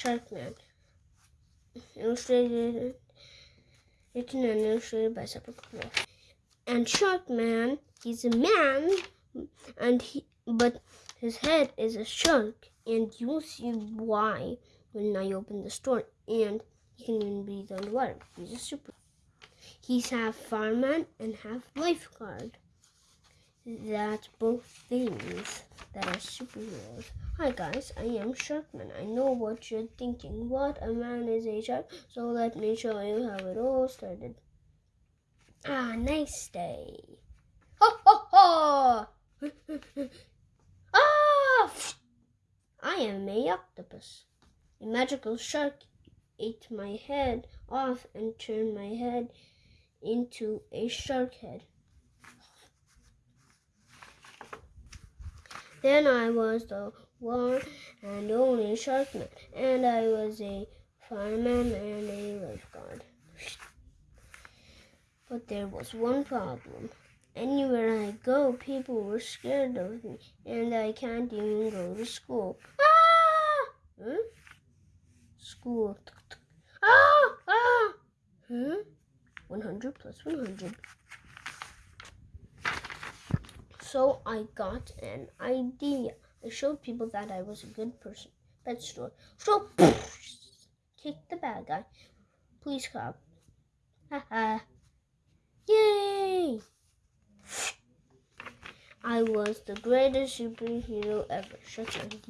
Sharkman. Illustrated, written and illustrated by Sepulchre. And Sharkman, he's a man, and he, but his head is a shark, and you'll see why when I open the store. And he can even breathe underwater. He's a super. He's half fireman and half lifeguard. That's both things that are superheroes. Hi guys, I am Sharkman. I know what you're thinking. What a man is a shark? So let me show you how it all started. Ah, nice day. Ho ho ho! ah! I am a octopus. A magical shark ate my head off and turned my head into a shark head. Then I was the one and only Sharkman, and I was a fireman and a lifeguard. But there was one problem. Anywhere I go, people were scared of me, and I can't even go to school. Ah! Huh? School. Ah! Ah! Huh? 100 plus 100. So I got an idea. I showed people that I was a good person. Pet store. So, kick the bad guy. Please clap. Haha. Yay! I was the greatest superhero ever. Shut your